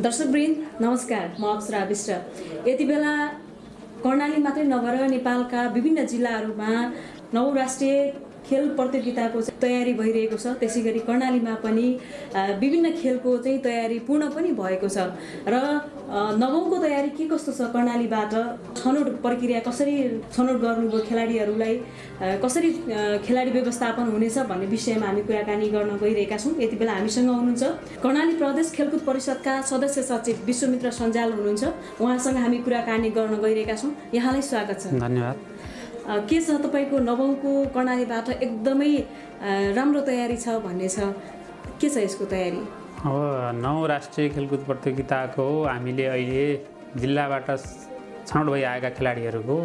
दर्शकवृन्द नमस्कार म अप्सरा विष्ट। यति बेला कर्णाली मात्रै नभएर नेपालका विभिन्न जिल्लाहरूमा नौ राष्ट्रिय खेल प्रतियोगिताको तयारी भइरहेको छ। त्यसै गरी कर्णालीमा पनि विभिन्न खेलको चाहिँ तयारी पूर्ण पनि भएको छ। र नवौँको तयारी के कस्तो छ कर्णालीबाट? छनौट प्रक्रिया कसरी छनौट गर्नुभयो खेलाडीहरूलाई? कसरी खेलाडी व्यवस्थापन हुनेछ भन्ने विषयमा हामी कुराकानी गर्न गइरहेका छौँ। यति बेला हामीसँग हुनुहुन्छ कर्णाली प्रदेश खेलकुद परिषदका सदस्य सचिव विश्वमित्र सञ्जाल हुनुहुन्छ। उहाँसँग हामी कुराकानी गर्न गइरहेका छौँ। यहाँलाई स्वागत छ। धन्यवाद। के छ तपाईँको नवौँको कर्णालीबाट एकदमै राम्रो तयारी छ भन्ने छ? के छ यसको तयारी? अब नौ राष्ट्रिय खेलकुद प्रतियोगिताको हामीले अहिले जिल्लाबाट छनौट भइआएका खेलाडीहरूको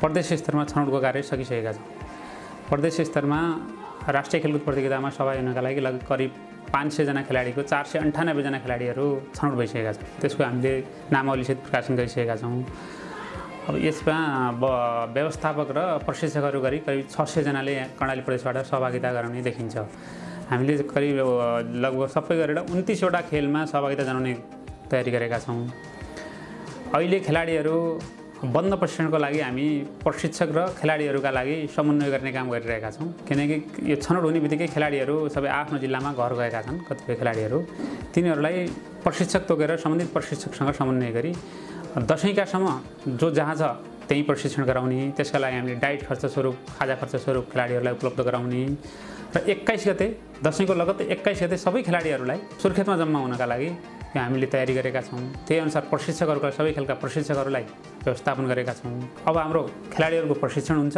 प्रदेश स्तरमा छनौटको कार्य सकिसकेका छौँ। प्रदेश स्तरमा राष्ट्रिय खेलकुद प्रतियोगितामा सहभागी हुनका लागि लगभग करिब पाँच सयजना खेलाडीको चार सय अन्ठानब्बेजना खेलाडीहरू छनौट भइसकेका छन् त्यसको हामीले नामावलीसहित प्रकाशन गरिसकेका छौँ। अब यसमा व्यवस्थापक र प्रशिक्षकहरू गरी करिब छ सयजनाले कर्णाली प्रदेशबाट सहभागिता गराउने देखिन्छ। हामीले करिब लगभग सबै गरेर उन्तिसवटा खेलमा सहभागिता जनाउने तयारी गरेका छौँ। अहिले खेलाडीहरू बन्द प्रशिक्षणको लागि हामी प्रशिक्षक र खेलाडीहरूका लागि समन्वय गर्ने काम गरिरहेका छौँ। किनकि यो छनौट हुने बित्तिकै खेलाडीहरू सबै आफ्नो जिल्लामा घर गएका छन् कतिपय खेलाडीहरू। तिनीहरूलाई प्रशिक्षक तोकेर सम्बन्धित प्रशिक्षकसँग समन्वय गरी दसैँकासम्म जो जहाँ छ त्यहीँ प्रशिक्षण गराउने त्यसका लागि हामीले डाइट खर्च स्वरूप खाजा खर्च स्वरूप खेलाडीहरूलाई उपलब्ध गराउने र एक्काइस गते दसैँको लगत्त एक्काइस गते सबै खेलाडीहरूलाई सुर्खेतमा जम्मा हुनका लागि यो हामीले तयारी गरेका छौँ। त्यही अनुसार प्रशिक्षकहरूका सबै खेलका प्रशिक्षकहरूलाई व्यवस्थापन गरेका छौँ। अब हाम्रो खेलाडीहरूको प्रशिक्षण हुन्छ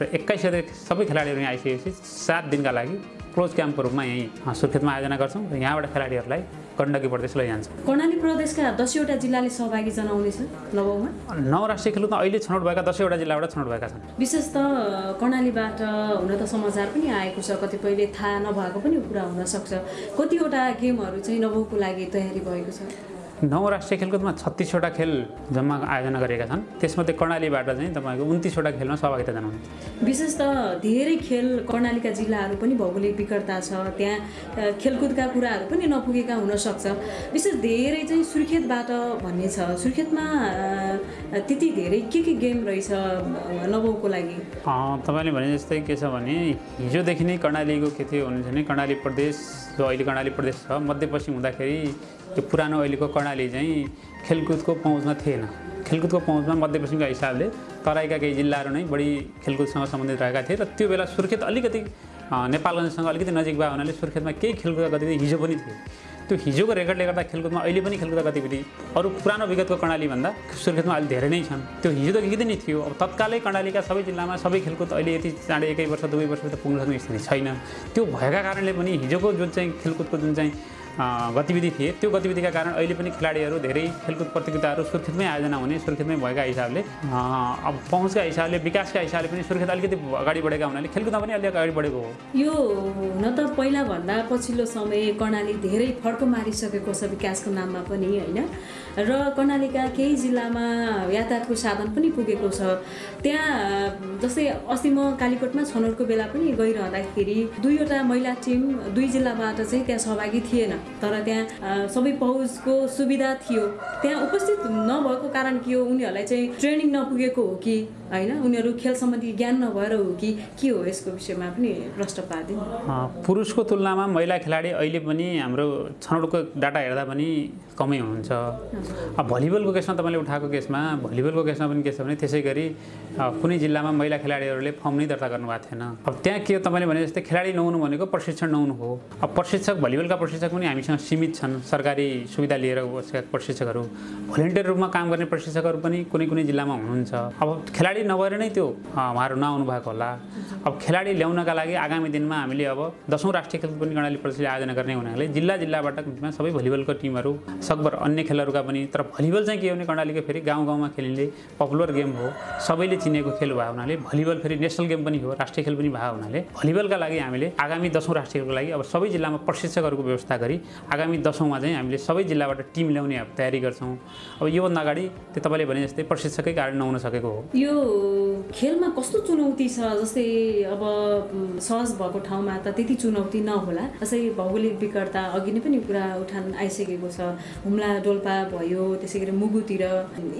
र एक्काइस गते सबै खेलाडीहरू यहाँ आइसकेपछि सात दिनका लागि क्लोज क्याम्पको रूपमा यहीँ सुर्खेतमा आयोजना गर्छौँ र यहाँबाट खेलाडीहरूलाई गण्डकी प्रदेश लैजान्छौँ कर्णाली प्रदेशका दसैँवटा जिल्लाले सहभागी जनाउनेछ नवौँमा? नौ राष्ट्रिय खेलकुदमा अहिले छनौट भएका दसैँवटा जिल्लाबाट छनौट भएका छन्। विशेष त कर्णालीबाट हुन त समाचार पनि आएको छ कतिपयले थाहा नभएको पनि कुरा हुनसक्छ कतिवटा गेमहरू चाहिँ नवौँको लागि तयारी भएको छ? नौ राष्ट्रिय खेलकुदमा छत्तिसवटा खेल जम्मा आयोजना गरेका छन्। त्यसमध्ये कर्णालीबाट चाहिँ तपाईँको उन्तिसवटा खेलमा सहभागिता जनाउने। विशेष त धेरै खेल कर्णालीका जिल्लाहरू पनि भौगोलिक विकटता छ त्यहाँ खेलकुदका कुराहरू पनि नपुगेका हुनसक्छ विशेष धेरै चाहिँ सुर्खेतबाट भन्ने छ। सुर्खेतमा त्यति धेरै के के गेम रहेछ नवौँको लागि? तपाईँले भने जस्तै के छ भने हिजोदेखि नै कर्णालीको के थियो भने कर्णाली प्रदेश जो अहिले कर्णाली प्रदेश छ मध्यपश्चिम हुँदाखेरि त्यो पुरानो अहिलेको कर्णाली चाहिँ खेलकुदको पहुँचमा थिएन खेलकुदको पहुँचमा मध्यपश्चिमका हिसाबले तराईका केही जिल्लाहरू नै बढी खेलकुदसँग सम्बन्धित रहेका थिए र त्यो बेला सुर्खेत अलिकति नेपालगञ्जसँग अलिकति नजिक भएको हुनाले सुर्खेतमा केही खेलकुदका गतिविधि हिजो पनि थिए त्यो हिजोको रेकर्डले गर्दा खेलकुदमा अहिले पनि खेलकुदका गतिविधि। अरू पुरानो विगतको कर्णालीभन्दा सुर्खेतमा अहिले धेरै नै छन्। त्यो हिजो त हिजो नै थियो। अब तत्कालै कर्णालीका सबै जिल्लामा सबै खेलकुद अहिले यति चाँडै एकै वर्ष वर्ष त पुग्न सक्ने स्थिति छैन। त्यो भएका कारणले पनि हिजोको जुन चाहिँ खेलकुदको जुन चाहिँ गतिविधि थिए। त्यो गतिविधिका कारण अहिले पनि खेलाडीहरू धेरै खेलकुद प्रतियोगिताहरू सुर्खेतमै आयोजना हुने सुर्खेतमै भएका हिसाबले अब पहुँचका हिसाबले विकासका हिसाबले पनि सुर्खेत अलिकति अगाडि बढेका हुनाले खेलकुदमा पनि अलिक अगाडि बढेको हो। यो हुन त पहिलाभन्दा पछिल्लो समय कर्णाली धेरै फड्को मारिसकेको छ विकासको नाममा पनि होइन? र कर्णालीका केही जिल्लामा यातायातको साधन पनि पुगेको छ। त्यहाँ जस्तै अस्ति म कालीकोटमा छनौटको बेला पनि गइरहँदाखेरि दुईवटा महिला टिम दुई जिल्लाबाट चाहिँ त्यहाँ सहभागी थिएन। तर त्यहाँ सबै पहुँचको सुविधा थियो। त्यहाँ उपस्थित नभएको कारण के हो उनीहरूलाई चाहिँ ट्रेनिङ नपुगेको हो कि होइन? उनीहरू खेल सम्बन्धी ज्ञान नभएर हो कि के हो यसको विषयमा पनि प्रश्न पारिदिनु। पुरुषको तुलनामा महिला खेलाडी अहिले पनि हाम्रो छनौटको डाटा हेर्दा पनि कमै हुनुहुन्छ अब भलिबलको केसमा तपाईँले उठाएको केसमा भलिबलको केसमा पनि के छ भने त्यसै गरी कुनै जिल्लामा महिला खेलाडीहरूले फर्म नै दर्ता गर्नुभएको थिएन। अब त्यहाँ के तपाईँले भने जस्तै खेलाडी नहुनु भनेको प्रशिक्षण नहुनु हो। अब प्रशिक्षक भलिबलका प्रशिक्षक पनि हामीसँग सीमित छन् सरकारी सुविधा लिएर बसेका प्रशिक्षकहरू। भलिन्टियर रूपमा काम गर्ने प्रशिक्षकहरू पनि कुनै कुनै जिल्लामा हुनुहुन्छ। अब खेलाडी नभएर नै त्यो उहाँहरू नआउनु भएको होला। अब खेलाडी ल्याउनका लागि आगामी दिनमा हामीले अब दसौँ राष्ट्रिय खेल पनि कर्णाली प्रदेशले आयोजना गर्ने हुनाले जिल्ला जिल्लाबाट सबै भलिबलको टिमहरू सकभर अन्य खेलहरूका पनि पनि तर भलिबल चाहिँ के हो भने कर्णालीको फेरि गाउँ गाउँमा खेलिने पपुलर गेम हो। सबैले चिनेको खेल भएको हुनाले भलिबल फेरि नेसनल गेम पनि हो राष्ट्रिय खेल पनि भएको हुनाले भलिबलका लागि हामीले आगामी दसौँ राष्ट्रिय खेलको लागि अब सबै जिल्लामा प्रशिक्षकहरूको व्यवस्था गरी आगामी दसौँमा चाहिँ हामीले सबै जिल्लाबाट टिम ल्याउने तयारी गर्छौँ। अब योभन्दा अगाडि त्यो तपाईँले भने जस्तै प्रशिक्षकै कारण नहुन सकेको हो। यो खेलमा कस्तो चुनौती छ? जस्तै अब सहज भएको ठाउँमा त त्यति चुनौती नहोला। जस्तै भौगोलिक विकटता अघि नै पनि कुरा उठान आइसकेको छ। हुम्ला डोल्पा भयो त्यसै गरी मुगुतिर।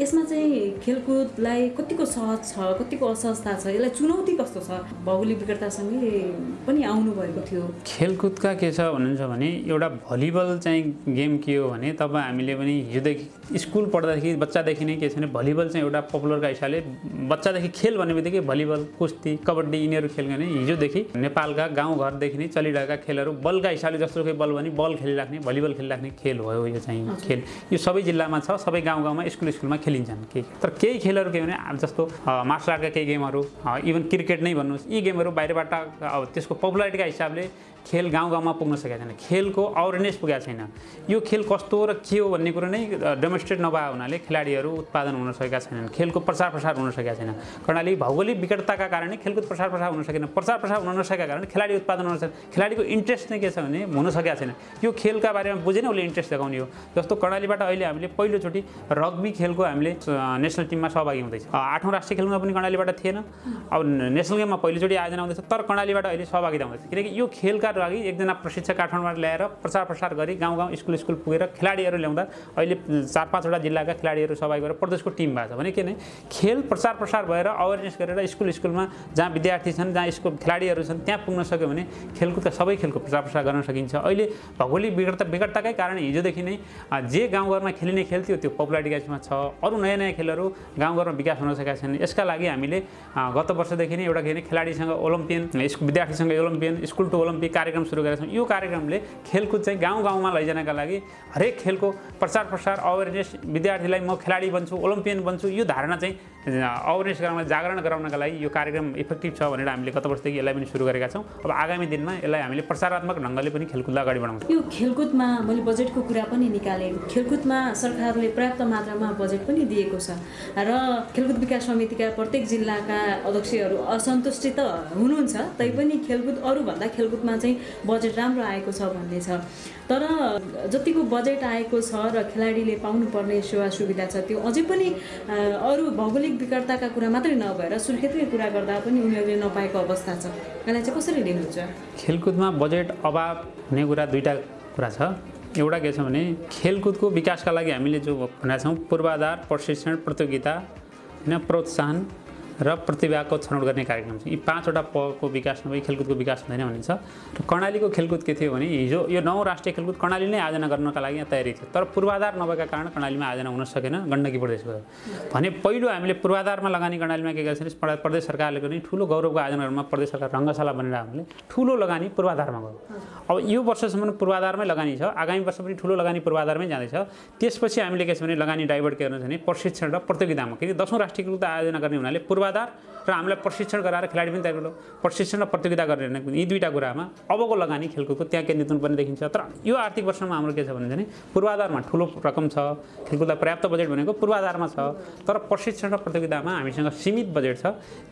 यसमा चाहिँ खेलकुदलाई कतिको सहज छ कतिको असहजता छ यसलाई चुनौती कस्तो छ? भौगोलिक विकटतासँगै पनि आउनु भएको थियो। खेलकुदका के छ भन्नुहुन्छ भने एउटा भलिबल चाहिँ गेम के हो भने तब हामीले पनि हिजोदेखि स्कुल पढ्दादेखि बच्चादेखि नै के छ भने भलिबल चाहिँ एउटा पपुलरका हिसाबले बच्चादेखि खेल भन्ने बित्तिकै भलिबल कुस्ती कबड्डी यिनीहरू खेल गर्ने हिजोदेखि नेपालका गाउँघरदेखि नै चलिरहेका खेलहरू बलका हिसाबले जस्तो बल भने बल खेलिराख्ने भलिबल खेलिराख्ने खेल हो यो चाहिँ। खेल यो सबै जिल्लामा छ सबै गाउँ गाउँमा स्कुल स्कुलमा खेलिन्छन् केही तर केही खेलहरू के भने जस्तो मार्सल आर्टका केही गेमहरू इभन क्रिकेट नै भन्नुहोस् यी गेमहरू बाहिरबाट अब त्यसको पपुलारिटीका हिसाबले खेल गाउँ गाउँमा पुग्न सकेको छैन। खेलको अवेरनेस पुगेको छैन। यो खेल कस्तो र के हो भन्ने कुरो नै डेमोन्स्ट्रेट नभए हुनाले खेलाडीहरू उत्पादन हुन सकेका छैनन्। खेलको प्रचार प्रसार हुन सकेका छैन कर्णाली भौगोलिक विकटताका कारणै खेलकुद प्रसार प्रसार हुन सकेन। प्रचार प्रसार हुन नसकेका कारण खेलाडी उत्पादन हुन सकेन। खेलाडीको इन्ट्रेस्ट नै के छ भने हुन सकेका छैन यो खेलका बारेमा बुझेन उसले इन्ट्रेस्ट देखाउने हो। जस्तो कर्णालीबाट अहिले हामीले पहिलोचोटि रग्बी खेलको हामीले नेसनल टिममा सहभागी हुँदैछ। आठौँ राष्ट्रिय खेलमा पनि कर्णालीबाट थिएन। अब नेसनल गेममा पहिलोचोटि आयोजना हुँदैछ तर कर्णालीबाट अहिले सहभागिता हुँदैछ। किनकि यो खेलका लागि एकजना प्रशिक्षक काठमाडौँबाट ल्याएर प्रचार प्रसार गरी गाउँ गाउँ स्कुल स्कुल पुगेर खेलाडीहरू ल्याउँदा अहिले चार पाँचवटा जिल्लाका खेलाडीहरू सहभागी भएर प्रदेशको टिम भएको छ। भने के भने खेल प्रचार प्रसार भएर अवेरनेस गरेर स्कुल स्कुलमा जहाँ विद्यार्थी छन् जहाँ स्कुल खेलाडीहरू छन् त्यहाँ पुग्न सक्यो भने खेलकुदका सबै खेलको प्रचार प्रसार गर्न सकिन्छ। अहिले भौगोलिक विकटता विकटताकै कारण हिजोदेखि नै जे गाउँघरमा खेलिने खेल थियो त्यो पपुलारिटीमा छ। अरू नयाँ नयाँ खेलहरू गाउँघरमा विकास हुन सकेका छैनन्। यसका लागि हामीले गत वर्षदेखि नै एउटा के खेलाडीसँग ओलम्पियन स्कुल विद्यार्थीसँग ओलम्पियन स्कुल टु ओलम्पिक कार्यक्रम सुरु गरेका छौँ यो कार्यक्रमले खेलकुद चाहिँ गाउँ गाउँमा लैजानका लागि हरेक खेलको प्रचार प्रसार अवेरनेस विद्यार्थीलाई म खेलाडी बन्छु ओलम्पियन बन्छु यो धारणा चाहिँ अवेरनेस गराउन जागरण गराउनका लागि यो कार्यक्रम इफेक्टिभ छ भनेर हामीले गत वर्षदेखि यसलाई पनि सुरु गरेका छौँ। अब आगामी दिनमा यसलाई हामीले प्रसारात्मक ढङ्गले पनि खेलकुदलाई अगाडि बढाउँछौँ। यो खेलकुदमा मैले बजेटको कुरा पनि निकालेँ। खेलकुदमा सरकारले पर्याप्त मात्रामा बजेट पनि दिएको छ। र खेलकुद विकास समितिका प्रत्येक जिल्लाका अध्यक्षहरू असन्तुष्टि त हुनुहुन्छ। तैपनि खेलकुद अरूभन्दा खेलकुदमा चाहिँ बजेट राम्रो आएको छ भन्ने छ। तर जतिको बजेट आएको छ र खेलाडीले पाउनुपर्ने सेवा सुविधा छ त्यो अझै पनि अरू भौगोलिक विकटताका कुरा मात्रै नभएर सुर्खेतकै कुरा गर्दा पनि उनीहरूले नपाएको अवस्था छ। यसलाई चाहिँ कसरी लिनुहुन्छ? खेलकुदमा बजेट अभाव हुने कुरा दुईवटा कुरा छ। एउटा के छ भने खेलकुदको विकासका लागि हामीले जो भनेका छौँ पूर्वाधार प्रशिक्षण प्रतियोगिता होइन प्रोत्साहन र प्रतिभाको छनौट गर्ने कार्यक्रम छ यी पाँचवटा पको विकास नभई खेलकुदको विकास हुँदैन भनिन्छ। र कर्णालीको खेलकुद के थियो भने हिजो यो नौ राष्ट्रिय खेलकुद कर्णाली नै आयोजना गर्नका लागि यहाँ तयारी थियो। तर पूर्वाधार नभएका कारण कर्णालीमा आयोजना हुन सकेन गण्डकी प्रदेश गयो भने पहिलो हामीले पूर्वाधारमा लगानी कर्णालीमा के गर्छ भने प्रदेश- सरकारले पनि ठुलो गौरवको आयोजनाहरूमा प्रदेश सरकार रङ्गशाला बनेर हामीले ठुलो लगानी पूर्वाधारमा गयो अब यो वर्षसम्म पूर्वाधारमै लगानी छ आगामी वर्ष पनि ठुलो लगानी पूर्वाधारमै जाँदैछ। त्यसपछि हामीले के छ भने लगानी डाइभर्ट के गर्नु छ भने प्रशिक्षण र प्रतियोगितामा किनकि दसौँ राष्ट्रिय खेलकुद आयोजना गर्ने हुनाले पूर्वाधार र हामीलाई प्रशिक्षण गराएर खेलाडी पनि तयार प्रशिक्षण र प्रतियोगिता गर्ने यी दुईवटा कुरामा अबको लगानी खेलकुदको त्यहाँ केन्द्रित हुनुपर्ने देखिन्छ। तर यो आर्थिक वर्षमा हाम्रो के छ भने पूर्वाधारमा ठुलो रकम छ। खेलकुदलाई पर्याप्त बजेट भनेको पूर्वाधारमा छ। तर प्रशिक्षण र प्रतियोगितामा हामीसँग सीमित बजेट छ।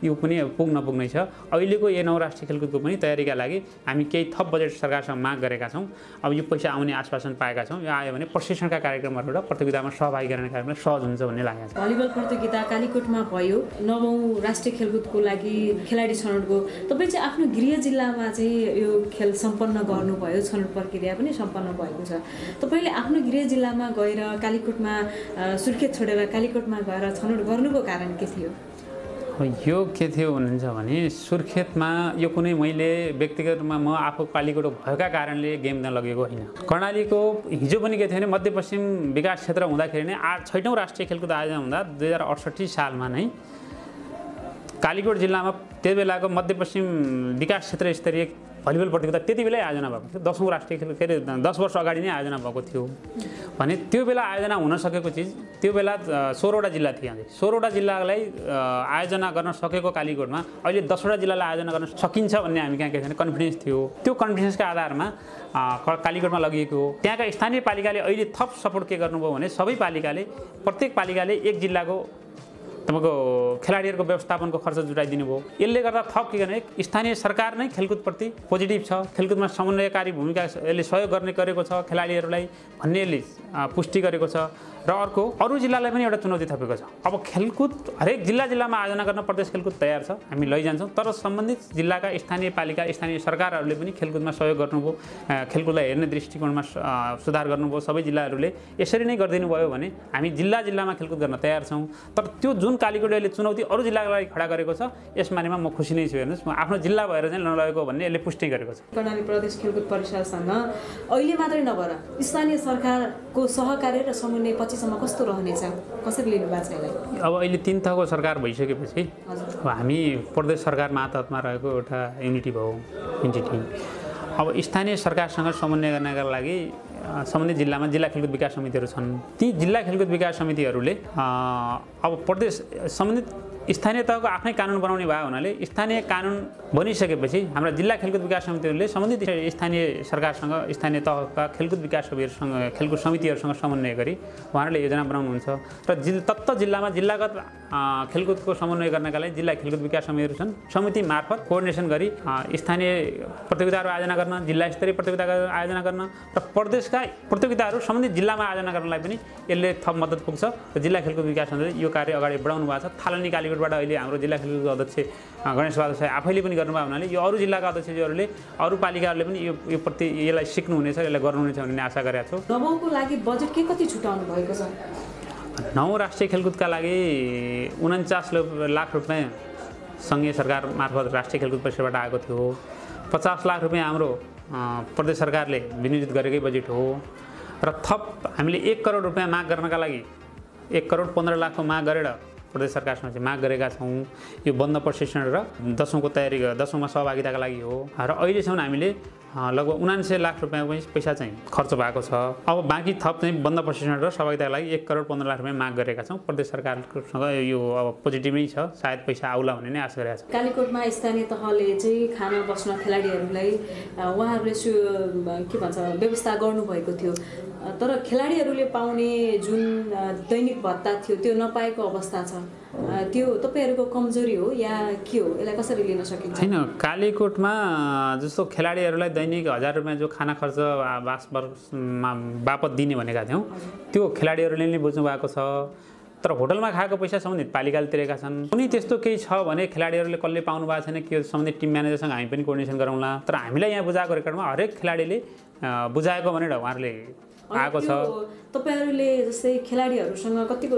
यो पनि पुग्न पुग्नै छ। अहिलेको यो नौ राष्ट्रिय खेलकुदको पनि तयारीका लागि हामी केही थप बजेट सरकारसँग माग गरेका छौँ। अब यो पैसा आउने आश्वासन पाएका छौँ। यो आयो भने प्रशिक्षणका कार्यक्रमहरू र प्रतियोगितामा सहभागी गराउने कार्यक्रमलाई सहज हुन्छ भन्ने लागेको छ। भलिबल प्रतियोगिता कालीकोटमा भयो। नवौँ राष्ट्रिय खेलकुदको लागि खेलाडी छनौटको तपाईँ चाहिँ आफ्नो गृह जिल्लामा चाहिँ यो खेल सम्पन्न गर्नुभयो छनौट प्रक्रिया पनि सम्पन्न भएको छ। तपाईँले आफ्नो गृह जिल्लामा गएर कालीकोटमा सुर्खेत छोडेर कालीकोटमा गएर छनौट गर्नुको कारण के थियो? यो के थियो भन्नुहुन्छ भने सुर्खेतमा यो कुनै मैले व्यक्तिगत रूपमा म आफू कालीकोट भएका कारणले गेम त्यहाँ लगेको होइन। कर्णालीको हिजो पनि के थियो भने मध्यपश्चिम विकास क्षेत्र हुँदाखेरि नै आठ छैटौँ राष्ट्रिय खेलकुद आयोजना हुँदा दुई हजार अडसट्ठी सालमा नै कालीकोट जिल्लामा त्यो बेलाको मध्यपश्चिम विकास क्षेत्र स्तरीय भलिबल प्रतियोगिता त्यति बेलै आयोजना भएको थियो। दसौँ राष्ट्रिय खेल के अरे दस वर्ष अगाडि नै आयोजना भएको थियो। भने त्यो बेला आयोजना हुन सकेको चिज त्यो बेला सोह्रवटा जिल्ला थिए यहाँ सोह्रवटा जिल्लालाई आयोजना गर्न सकेको कालीकोटमा अहिले दसवटा जिल्लालाई आयोजना गर्न सकिन्छ भन्ने हामी कहाँ के छैन कन्फिडेन्स थियो। त्यो कन्फिडेन्सका आधारमा कालीकोटमा लगिएको हो। त्यहाँका स्थानीय पालिकाले अहिले थप सपोर्ट के गर्नुभयो भने सबै पालिकाले प्रत्येक पालिकाले एक जिल्लाको तपाईँको खेलाडीहरूको व्यवस्थापनको खर्च जुटाइदिनु भयो। यसले गर्दा थप के गर्ने स्थानीय सरकार नै खेलकुदप्रति पोजिटिभ छ। खेलकुदमा समन्वयकारी भूमिका यसले सहयोग गर्ने गरेको छ खेलाडीहरूलाई भन्ने यसले पुष्टि गरेको छ। र अर्को अरू जिल्लालाई पनि एउटा चुनौती थपेको छ। अब खेलकुद हरेक जिल्ला जिल्लामा आयोजना गर्न प्रदेश खेलकुद तयार छ हामी लैजान्छौँ। तर सम्बन्धित जिल्लाका स्थानीय पालिका स्थानीय सरकारहरूले पनि खेलकुदमा सहयोग गर्नुभयो खेलकुदलाई हेर्ने दृष्टिकोणमा सुधार गर्नुभयो। सबै जिल्लाहरूले यसरी नै गरिदिनु भयो भने हामी जिल्ला जिल्लामा खेलकुद गर्न तयार छौँ। तर त्यो जुन कालीकोट अहिले चुनौती अरू जिल्लालाई खडा गरेको छ यस बारेमा म खुसी नै छु हेर्नुहोस्। म आफ्नो जिल्ला भएर चाहिँ नलगेको भन्ने यसले पुष्टि गरेको छ। कर्णाली प्रदेश खेलकुद परिषदसँग अहिले मात्रै नभएर स्थानीय सरकारको सहकार्य र समन्वय पछिसम्म कस्तो रहनेछ? कसरी लिनु भएको छ यसलाई अब अहिले तिन तहको सरकार भइसकेपछि अब हामी प्रदेश सरकार मातहतमा रहेको एउटा युनिटी भयो इन्टिटी अब स्थानीय सरकारसँग समन्वय गर्नका लागि सम्बन्धित जिल्लामा जिल्ला खेलकुद विकास समितिहरू छन्। ती जिल्ला खेलकुद विकास समितिहरूले अब प्रदेश सम्बन्धित स्थानीय तहको आफ्नै कानुन बनाउने भयो हुनाले स्थानीय कानुन बनिसकेपछि हाम्रा जिल्ला खेलकुद विकास समितिहरूले सम्बन्धित स्थानीय सरकारसँग स्थानीय तहका खेलकुद विकास समितिहरूसँग खेलकुद समितिहरूसँग समन्वय गरी उहाँहरूले योजना बनाउनुहुन्छ। र जिल्ला तत्त जिल्लामा जिल्लागत खेलकुदको समन्वय गर्नका लागि जिल्ला खेलकुद विकास समितिहरू छन्। समिति मार्फत कोअर्डिनेसन गरी स्थानीय प्रतियोगिताहरू आयोजना गर्न जिल्ला स्तरीय प्रतियोगिता आयोजना गर्न र प्रदेशका प्रतियोगिताहरू सम्बन्धित जिल्लामा आयोजना गर्नलाई पनि यसले थप मद्दत पुग्छ। र जिल्ला खेलकुद विकास समितिले यो कार्य अगाडि बढाउनु भएको छ। थालनी कालीकोटबाट अहिले हाम्रो जिल्ला खेलकुद अध्यक्ष गणेश बहादुर साई आफैले पनि गर्नुभयो हुनाले यो अरू जिल्लाका अध्यक्षज्यूहरूले अरू पालिकाहरूले पनि यो यो प्रति यसलाई सिक्नुहुनेछ यसलाई गर्नुहुनेछ भन्ने आशा गरेका छु। नवौँको लागि बजेट के कति छुटाउनु भएको छ? नौ राष्ट्रिय खेलकुदका लागि उन्चास लाख रुपियाँ सङ्घीय सरकार मार्फत राष्ट्रिय खेलकुद परिषदबाट आएको थियो। पचास लाख रुपियाँ हाम्रो प्रदेश सरकारले विनियोजित गरेकै बजेट हो। र थप हामीले एक करोड रुपियाँ माग गर्नका लागि एक करोड पन्ध्र लाखको माग गरेर प्रदेश सरकारसँग चाहिँ माग गरेका छौँ। यो बन्द प्रशिक्षण र दसौँको तयारी दसौँमा सहभागिताका लागि हो। र अहिलेसम्म हामीले लगभग उनान्सय लाख रुपियाँ पनि पैसा चाहिँ खर्च भएको छ। अब बाँकी थप चाहिँ बन्द प्रशिक्षण र सहभागिताका लागि एक करोड पन्ध्र लाख रुपियाँ माग गरेका छौँ। प्रदेश सरकारसँग यो अब पोजिटिभ छ। सायद पैसा आउला भन्ने नै आशा गरेका छौँ। कालीकोटमा स्थानीय तहले चाहिँ खान बस्न खेलाडीहरूलाई उहाँहरूले सु के भन्छ व्यवस्था गर्नुभएको थियो। तर खेलाडीहरूले पाउने जुन दैनिक भत्ता थियो त्यो नपाएको अवस्था छ। त्यो तपाईँहरूको कमजोरी हो या के हो? यसलाई कसरी लिन सकिन्छ? छैन कालीकोटमा जस्तो खेलाडीहरूलाई दैनिक हजार रुपियाँ जो खाना खर्च बास बापत दिने भनेका थियौँ त्यो खेलाडीहरूले नै बुझ्नु भएको छ। तर होटलमा खाएको पैसा सम्बन्धित पालिकाले तिरेका छन्। कुनै त्यस्तो केही छ भने खेलाडीहरूले कसले पाउनु भएको छैन के सम्बन्धित टिम म्यानेजरसँग हामी पनि कोर्डिनेसन गरौँला। तर हामीलाई यहाँ बुझाएको रेकर्डमा हरेक खेलाडीले बुझाएको भनेर उहाँहरूले आएको छ। तपाईँहरूले जस्तै खेलाडीहरूसँग कतिको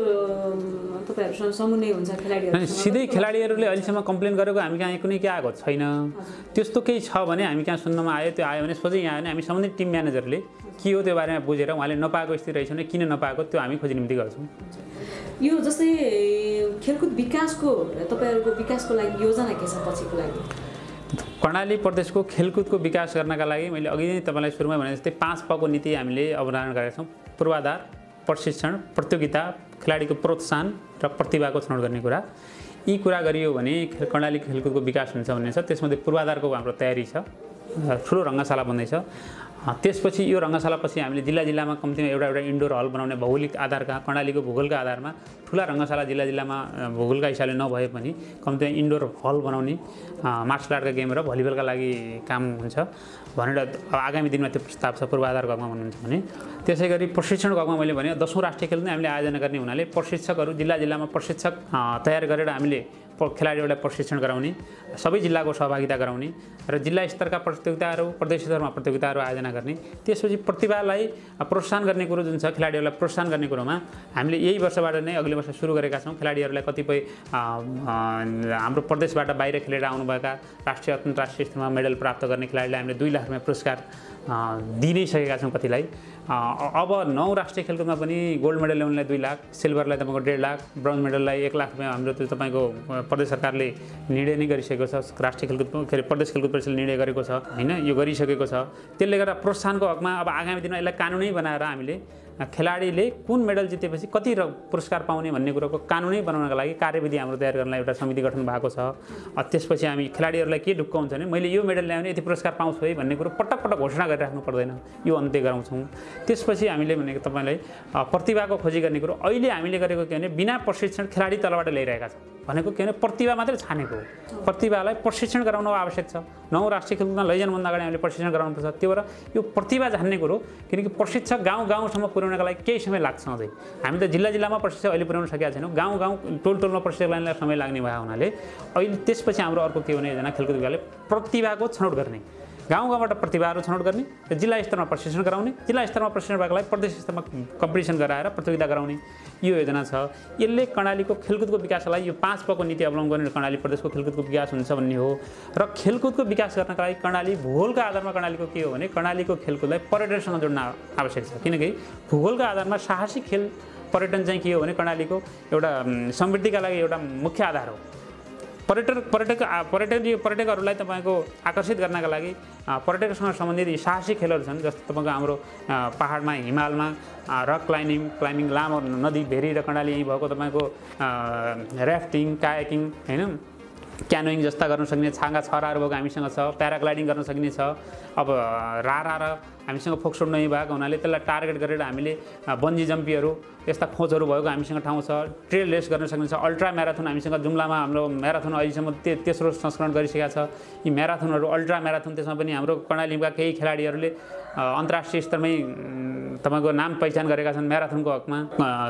तपाईँहरूसँग समन्वय हुन्छ अनि खेलाडीहरूसँग सिधै खेलाडीहरूले अहिलेसम्म कम्प्लेन गरेको हामी कहाँ कुनै के आएको छैन। त्यस्तो केही छ भने हामी कहाँ सुन्नमा आयो त्यो आयो भने सोझै यहाँ आयो भने हामी सम्बन्धित टिम म्यानेजरले के हो त्यो बारेमा बुझेर उहाँले नपाएको स्थिति रहेछ भने किन नपाएको त्यो हामी खोजी निम्ति गर्छौँ यो जस्तै खेलकुद विकासको तपाईँहरूको विकासको लागि योजना के छ पछिको लागि? कर्णाली प्रदेशको खेलकुदको विकास गर्नका लागि मैले अघि नै तपाईँलाई सुरुमा भने जस्तै पाँच पको नीति हामीले अवधारण गरेका छौँ। पूर्वाधार प्रशिक्षण प्रतियोगिता खेलाडीको प्रोत्साहन र प्रतिभाको छनौट गर्ने कुरा। यी कुरा गरियो भने खेल कर्णाली खेलकुदको विकास हुन्छ भन्ने छ। त्यसमध्ये पूर्वाधारको हाम्रो तयारी छ। ठुलो रङ्गशाला बन्दैछ। त्यसपछि यो रङ्गशालापछि हामीले जिल्ला जिल्लामा कम्तीमा एउटा एउटा इन्डोर हल बनाउने भौगोलिक आधारका कर्णालीको भूगोलका आधारमा ठुला रङ्गशाला जिल्ला जिल्लामा भूगोलका हिसाबले नभए पनि कम्तीमा इन्डोर हल बनाउने मार्सल आर्टका गेम र भलिबलका लागि काम हुन्छ भनेर अब आगामी दिनमा त्यो प्रस्ताव छ पूर्वाधार गगमा भन्नुहुन्छ भने। त्यसै गरी प्रशिक्षण गगमा मैले भने दसौँ राष्ट्रिय खेल नै हामीले आयोजना गर्ने हुनाले प्रशिक्षकहरू जिल्ला जिल्लामा प्रशिक्षक तयार गरेर हामीले खेलाडीहरूलाई प्रशिक्षण गराउने सबै जिल्लाको सहभागिता गराउने र जिल्ला स्तरका प्रतियोगिताहरू प्रदेश स्तरमा प्रतियोगिताहरू आयोजना गर्ने त्यसपछि प्रतिभालाई प्रोत्साहन गर्ने कुरो जुन छ खेलाडीहरूलाई प्रोत्साहन गर्ने कुरोमा हामीले यही वर्षबाट नै अघिल्लो वर्ष सुरु गरेका छौँ। खेलाडीहरूलाई कतिपय हाम्रो प्रदेशबाट बाहिर खेलेर आउनुभएका राष्ट्रिय अन्तर्राष्ट्रिय स्तरमा मेडल प्राप्त गर्ने खेलाडीलाई हामीले दुई लाख रुपियाँ पुरस्कार अ, दिइ नै सकेका छौँ कतिलाई। अब नौ राष्ट्रिय खेलकुदमा पनि गोल्ड मेडल ल्याउनेलाई दुई लाख सिल्भरलाई तपाईँको डेढ लाख ब्रोन्ज मेडललाई एक लाख रुपियाँ हाम्रो त्यो तपाईँको प्रदेश सरकारले निर्णय नै गरिसकेको छ। राष्ट्रिय खेलकुद के अरे प्रदेश खेलकुद परिषदले निर्णय गरेको छ होइन? यो गरिसकेको छ। त्यसले गर्दा प्रोत्साहनको हकमा अब आगामी दिनमा यसलाई कानुनै बनाएर हामीले खेलाडीले कुन मेडल जितेपछि कति र पुरस्कार पाउने भन्ने कुरोको कानुनै बनाउनको लागि कार्यविधि हाम्रो तयार गर्नलाई एउटा समिति गठन भएको छ। त्यसपछि हामी खेलाडीहरूलाई के ढुक्क हुन्छ भने मैले यो मेडल ल्याउने यति पुरस्कार पाउँछु है भन्ने कुरो पटक पटक घोषणा गरिराख्नु पर्दैन। यो अन्त्य गराउँछौँ। त्यसपछि हामीले भनेको तपाईँलाई प्रतिभाको खोजी गर्ने कुरो। अहिले हामीले गरेको के भने बिना प्रशिक्षण खेलाडी तलबाट ल्याइरहेका छौँ भनेको के भने प्रतिभा मात्रै छानेको प्रतिभालाई प्रशिक्षण गराउन आवश्यक छ। नौ राष्ट्रिय खेलकुदमा लैजानुभन्दा अगाडि हामीले प्रशिक्षण गराउनुपर्छ त्यो भएर यो प्रतिभा जान्ने कुरो किनकि प्रशिक्षक गाउँ गाउँसम्म पुर्याउनका लागि केही समय लाग्छ अझै। हामी त जिल्ला जिल्लामा प्रशिक्षक अहिले पुर्याउन सकेका छैनौँ। गाउँ गाउँ टोल टोलमा प्रशिक्षक लाइनलाई समय लाग्ने भएको हुनाले अहिले त्यसपछि हाम्रो अर्को के भने योजना खेलकुद विभागले प्रतिभाको छनौट गर्ने। गाउँ गाउँबाट प्रतिभाहरू छनौट गर्ने र जिल्ला स्तरमा प्रशिक्षण गराउने जिल्ला स्तरमा प्रशिक्षण भएको लागि प्रदेश स्तरमा कम्पिटिसन गराएर प्रतियोगिता गराउने यो योजना छ। यसले कर्णालीको खेलकुदको विकासका लागि यो पाँच पको नीति अवलम्बन गर्ने कर्णाली प्रदेशको खेलकुदको विकास हुन्छ भन्ने हो। र खेलकुदको विकास गर्नका लागि कर्णाली भूगोलको आधारमा कर्णालीको के हो भने कर्णालीको खेलकुदलाई पर्यटनसँग जोड्न आवश्यक छ। किनकि भूगोलको आधारमा साहसिक खेल पर्यटन चाहिँ के हो भने कर्णालीको एउटा समृद्धिका लागि एउटा मुख्य आधार हो। पर्यटक पर्यटक आ, पर्यटक पर्यटकहरूलाई तपाईँको आकर्षित गर्नका लागि पर्यटकसँग सम्बन्धित यी साहसिक खेलहरू छन् जस्तो तपाईँको हाम्रो पाहाडमा हिमालमा रक क्लाइम्बिङ क्लाइम्बिङ लामो नदी भेरी र कर्णाली यहीँ भएको तपाईँको ऱ्याफ्टिङ कायाकिङ होइन? क्यानोइङ जस्ता गर्न सक्ने छाँगा छराहरू भएको हामीसँग छ प्याराग्लाइडिङ गर्न सक्ने छ। अब रारा र हामीसँग फोक्सोड नही भएको हुनाले त्यसलाई टार्गेट गरेर हामीले बन्जी जम्पीहरू यस्ता खोजहरू भएको हामीसँग ठाउँ छ। ट्रेल रेस गर्न सक्ने छ। अल्ट्रा म्याराथन हामीसँग जुम्लामा हाम्रो म्याराथन अहिलेसम्म ते तेस्रो संस्करण गरिसकेका छ। यी म्याराथनहरू अल्ट्रा म्याराथन त्यसमा पनि हाम्रो कर्णालीका केही खेलाडीहरूले अन्तर्राष्ट्रिय स्तरमै तपाईँको नाम पहिचान गरेका छन् म्याराथनको हकमा।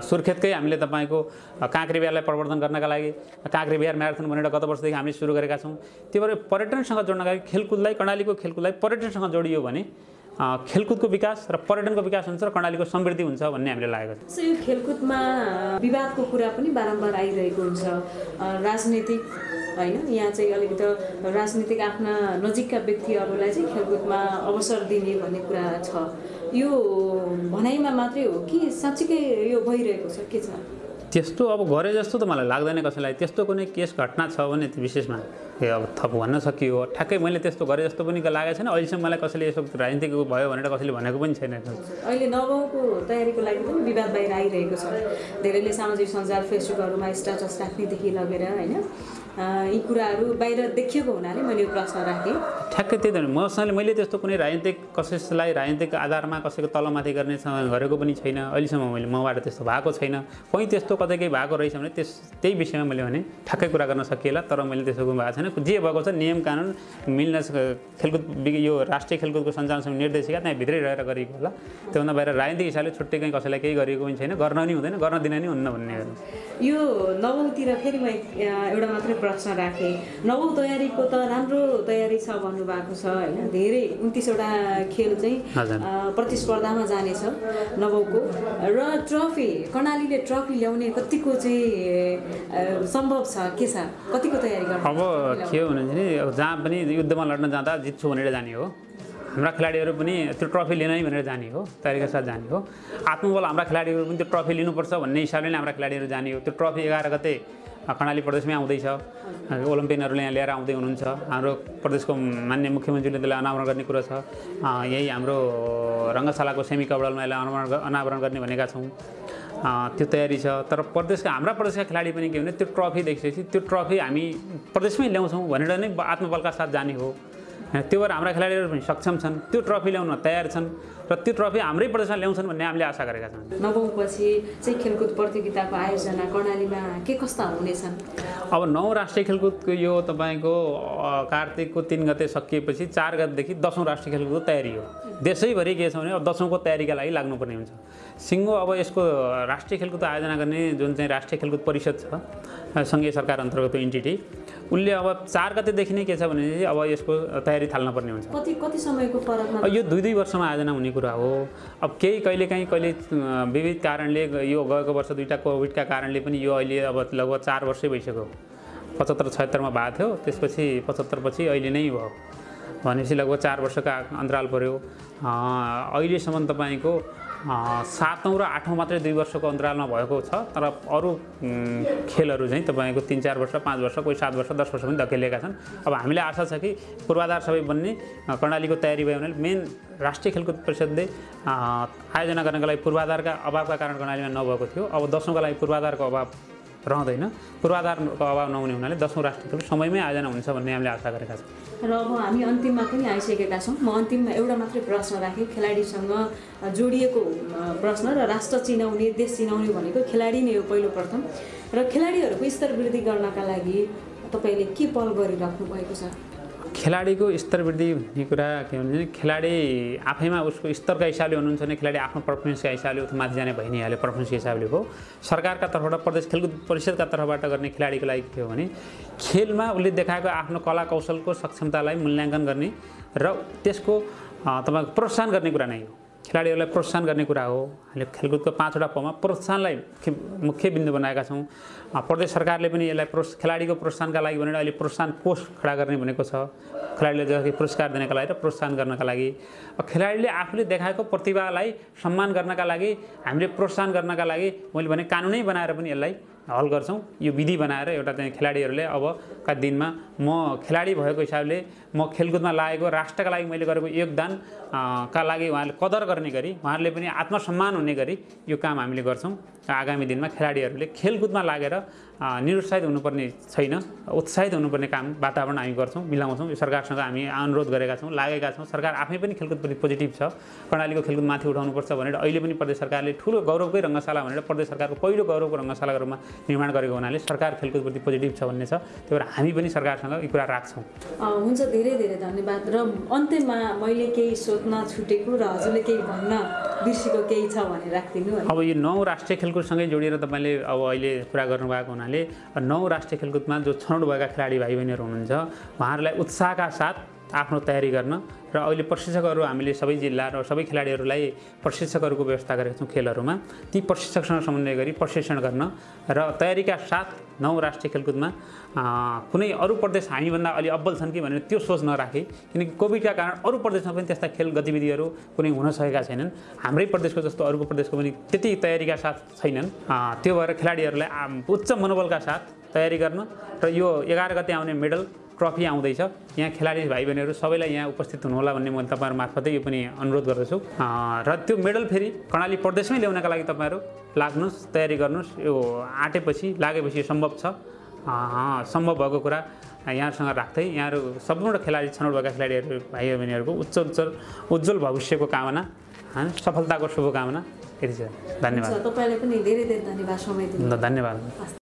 सुर्खेतकै हामीले तपाईँको काँक्रे बिहारलाई प्रवर्धन गर्नका लागि काँक्रे बिहार म्याराथन भनेर गत वर्षदेखि हामीले सुरु गरेका छौँ। त्यो भएर पर्यटनसँग जोड्नका लागि खेलकुदलाई कर्णालीको खेलकुदलाई पर्यटनसँग जोडियो भने खेलकुदको विकास र पर्यटनको विकास हुन्छ र कर्णालीको समृद्धि हुन्छ भन्ने हामीले लागेको छ। यो खेलकुदमा विवादको कुरा पनि बारम्बार आइरहेको हुन्छ। राजनीतिक होइन यहाँ चाहिँ अलिकति राजनीतिक आफ्ना नजिकका व्यक्तिहरूलाई चाहिँ खेलकुदमा अवसर दिने भन्ने कुरा छ। यो भनाइमा मात्रै हो कि साँच्चीकै यो भइरहेको छ के छ? त्यस्तो अब गरे जस्तो त मलाई लाग्दैन कसैलाई। त्यस्तो कुनै केस घटना छ भने विशेषमा ए अब थप भन्न सकियो। ठ्याक्कै मैले त्यस्तो गरे जस्तो पनि लागेको छैन। अहिलेसम्म मलाई कसैले यसो राजनीतिक भयो भनेर कसैले भनेको पनि छैन। अहिले नवौँको तयारीको लागि पनि विवाद बाहिर आइरहेको छ। धेरैले सामाजिक सञ्जाल फेसबुकहरूमा स्ट्याटस राख्नेदेखि लगेर होइन यी कुराहरू बाहिर देखिएको हुनाले मैले यो प्रश्न राखेँ। ठ्याक्कै त्यही त। मसँगले मैले त्यस्तो कुनै राजनीतिक कसैलाई राजनीतिक आधारमा कसैको तलमाथि गर्ने सँग गरेको पनि छैन। अहिलेसम्म मैले मबाट त्यस्तो भएको छैन। कहीँ त्यस्तो कतै केही भएको रहेछ भने त्यस त्यही विषयमा मैले भने ठ्याक्कै कुरा गर्न सकिएला तर मैले त्यसो भएको छैन। जे भएको छ नियम कानुन मिल्न खेलकुद यो राष्ट्रिय खेलकुदको सञ्चालन समिति निर्देशिका त्यहाँ भित्रै रहेर गरिएको होला। त्योभन्दा बाहिर राजनीतिक हिसाबले छुट्टै कहीँ कसैलाई केही गरिएको पनि छैन। गर्न नि हुँदैन गर्न दिन नि हुन्न भन्ने यो नवौँतिर फेरि म एउटा मात्रै प्रश्न राखेँ। नवौँ तयारीको त राम्रो तयारी छ भन्नुभएको छ होइन? धेरै उन्तिसवटा खेल चाहिँ प्रतिस्पर्धामा जानेछ नवौँको र ट्रफी कर्णालीले ट्रफी ल्याउने कतिको चाहिँ सम्भव छ? के छ? कतिको तयारी गर्नु अब के हो भने अब जहाँ पनि युद्धमा लड्न जाँदा जित्छु भनेर जाने हो। हाम्रा खेलाडीहरू पनि त्यो ट्रफी लिन भनेर जाने हो तयारीका साथ जाने हो। आत्मबल हाम्रा खेलाडीहरू पनि त्यो ट्रफी लिनुपर्छ भन्ने हिसाबले नै हाम्रा खेलाडीहरू जाने हो। त्यो ट्रफी एघार गते कर्णाली प्रदेशमै आउँदैछ। ओलम्पियनहरूले यहाँ लिएर आउँदै हुनुहुन्छ। हाम्रो प्रदेशको मान्य मुख्यमन्त्रीले त्यसलाई अनावरण गर्ने कुरो छ। यही हाम्रो रङ्गशालाको सेमी कबडलमा यसलाई अनावरण अनावरण गर्ने भनेका छौँ। त्यो तयारी छ। तर प्रदेशका हाम्रा प्रदेशका खेलाडी पनि के भने त्यो ट्रफी देखिसकेपछि त्यो ट्रफी हामी प्रदेशमै ल्याउँछौँ भनेर नै आत्मबलका साथ जाने हो। त्यो भएर हाम्रा खेलाडीहरू पनि सक्षम छन्। त्यो ट्रफी ल्याउन तयार छन् र त्यो ट्रफी हाम्रै प्रदेशमा ल्याउँछन् भन्ने हामीले आशा गरेका छौँ। नवौँपछि चाहिँ खेलकुद प्रतियोगिताको आयोजना कर्णालीमा के कस्ता हुनेछन्? अब नौ राष्ट्रिय खेलकुदको यो तपाईँको कार्तिकको तिन गते सकिएपछि चार गतेदेखि दसौँ राष्ट्रिय खेलकुदको तयारी हो। देशैभरि के छ भने अब दसौँको तयारीका लागि लाग्नुपर्ने हुन्छ। सिङ्गो अब यसको राष्ट्रिय खेलकुद आयोजना गर्ने जुन चाहिँ राष्ट्रिय खेलकुद परिषद छ सङ्घीय सरकार अन्तर्गत इन्टिटी उसले अब चार गतेदेखि नै के छ भने अब यसको तयारी थाल्नुपर्ने हुन्छ। कति कति समयको फरकमा? अब यो दुई दुई वर्षमा आयोजना हुने कुरा हो। अब केही कहिलेकाहीँ कहिले विविध कारणले यो गएको वर्ष दुईवटा कोभिडका कारणले पनि यो अहिले अब लगभग चार वर्षै भइसक्यो। पचहत्तर छयत्तरमा भएको थियो त्यसपछि पचहत्तरपछि अहिले नै भयो। भनेपछि लगभग चार वर्षको अन्तराल पऱ्यो अहिलेसम्म तपाईँको सातौँ र आठौँ मात्रै दुई वर्षको अन्तरालमा भएको छ तर अरू खेलहरू चाहिँ तपाईँको तिन चार वर्ष पाँच वर्ष कोही सात वर्ष दस वर्ष पनि धकेलिएका छन्। अब हामीले आशा छ कि पूर्वाधार सबै बन्ने कर्णालीको तयारी भयो भने मेन राष्ट्रिय खेलकुद परिषदले आयोजना गर्नको लागि पूर्वाधारका अभावका कारण कर्णालीमा नभएको थियो। अब दसौँका लागि पूर्वाधारको अभाव रहँदैन। पूर्वाधारको अभाव नहुने हुनाले दसौँ राष्ट्रिय समयमै आयोजना हुन्छ भन्ने हामीले आशा गरेका छौँ। र अब हामी अन्तिममा पनि आइसकेका छौँ। म अन्तिममा एउटा मात्रै प्रश्न राखेँ खेलाडीसँग जोडिएको प्रश्न र राष्ट्र चिनाउने देश चिनाउने भनेको खेलाडी नै हो पहिलो प्रथम। र खेलाडीहरूको स्तर वृद्धि गर्नका लागि तपाईँले के पहल गरिराख्नु भएको छ? खेलाडीको स्तर वृद्धि भन्ने कुरा के भन्छ भने खेलाडी आफैमा उसको स्तरका हिसाबले हुनुहुन्छ भने खेलाडी आफ्नो पर्फर्मेन्सका हिसाबले उता माथि जाने भइ नै हाल्यो पर्फर्मेन्सको हिसाबले हो सरकारका तर्फबाट प्रदेश खेलकुद परिषदका तर्फबाट गर्ने खेलाडीको लागि के हो भने खेलमा उसले देखाएको आफ्नो कला कौशलको सक्षमतालाई मूल्याङ्कन गर्ने र त्यसको तपाईँको प्रोत्साहन गर्ने कुरा नै हो। खेलाडीहरूलाई प्रोत्साहन गर्ने कुरा हो। हामीले खेलकुदको पाँचवटा पमा प्रोत्साहनलाई मुख्य बिन्दु बनाएका छौँ। प्रदेश सरकारले पनि यसलाई प्रोस् खेलाडीको प्रोत्साहनका लागि भनेर अहिले प्रोत्साहन कोष खडा गर्ने भनेको छ। खेलाडीले जसरी पुरस्कार दिनका लागि र प्रोत्साहन गर्नका लागि। खेलाडीले आफूले देखाएको प्रतिभालाई सम्मान गर्नका लागि हामीले प्रोत्साहन गर्नका लागि मैले भने कानुनै बनाएर पनि यसलाई हल गर्छौँ। यो विधि बनाएर एउटा चाहिँ खेलाडीहरूले अबका दिनमा म खेलाडी भएको हिसाबले म खेलकुदमा लागेको राष्ट्रका लागि मैले गरेको योगदान का लागि उहाँले कदर गर्ने गरी उहाँहरूले पनि आत्मसम्मान हुने गरी यो काम हामीले गर्छौँ। आगामी दिनमा खेलाडीहरूले खेलकुदमा लागेर निरुत्साहित हुनुपर्ने छैन। उत्साहित हुनुपर्ने काम वातावरण हामी गर्छौँ मिलाउँछौँ। यो सरकारसँग हामी अनुरोध गरेका छौँ लागेका छौँ। सरकार आफै पनि खेलकुदप्रति पोजिटिभ छ। कर्णालीको खेलकुद माथि उठाउनुपर्छ भनेर अहिले पनि प्रदेश सरकारले ठुलो गौरवकै रङ्गशाला भनेर प्रदेश सरकारको पहिलो गौरवको रङ्गशालाको रूपमा निर्माण गरेको हुनाले सरकार खेलकुदप्रति पोजिटिभ छ भन्ने छ। त्यही भएर हामी पनि सरकारसँग यो कुरा राख्छौँ। हुन्छ धेरै धेरै धन्यवाद। र अन्त्यमा मैले केही सोध्न छुटेको र हजुरले केही भन्न बिर्सेको केही छ भने राखिदिनु अब यो नौ राष्ट्रिय खेलकुदसँगै जोडिएर तपाईँले अब अहिले कुरा गर्नुभएको हुनाले नौ राष्ट्रिय खेलकुदमा जो छनौट भएका खेलाडी भाइ बहिनीहरू हुनुहुन्छ उहाँहरूलाई उत्साहका साथ आफ्नो तयारी गर्न र अहिले प्रशिक्षकहरू हामीले सबै जिल्ला र सबै खेलाडीहरूलाई प्रशिक्षकहरूको व्यवस्था गरेका छौँ खेलहरूमा। ती प्रशिक्षकसँग समन्वय गरी प्रशिक्षण गर्न र तयारीका साथ नौ राष्ट्रिय खेलकुदमा कुनै अरू प्रदेश हामीभन्दा अलि अब्बल छन् कि भनेर त्यो सोच नराखे किनकि कोभिडका कारण अरू प्रदेशमा पनि त्यस्ता खेल गतिविधिहरू कुनै हुन सकेका छैनन्। हाम्रै प्रदेशको जस्तो अरूको प्रदेशको पनि त्यति तयारीका साथ छैनन्। त्यो भएर खेलाडीहरूलाई उच्च मनोबलका साथ तयारी गर्न र यो एघार गते आउने मेडल ट्रफी आउँदैछ। यहाँ खेलाडी भाइ बहिनीहरू सबैलाई यहाँ उपस्थित हुनुहोला भन्ने म तपाईँहरू मार्फतै यो पनि अनुरोध गर्दछु। र त्यो मेडल फेरि कर्णाली प्रदेशमै ल्याउनका लागि तपाईँहरू लाग्नुहोस् तयारी गर्नुहोस्। यो आँटेपछि लागेपछि यो सम्भव छ। सम्भव भएको कुरा यहाँहरूसँग राख्दै यहाँहरू सम्पूर्ण खेलाडी छनौट भएका खेलाडीहरू भाइ बहिनीहरूको उच्च उज्जवल उज्जवल भविष्यको कामना होइन सफलताको शुभकामना। यति छ। धन्यवाद। तपाईँलाई पनि धेरै धेरै धन्यवाद समय धन्यवाद।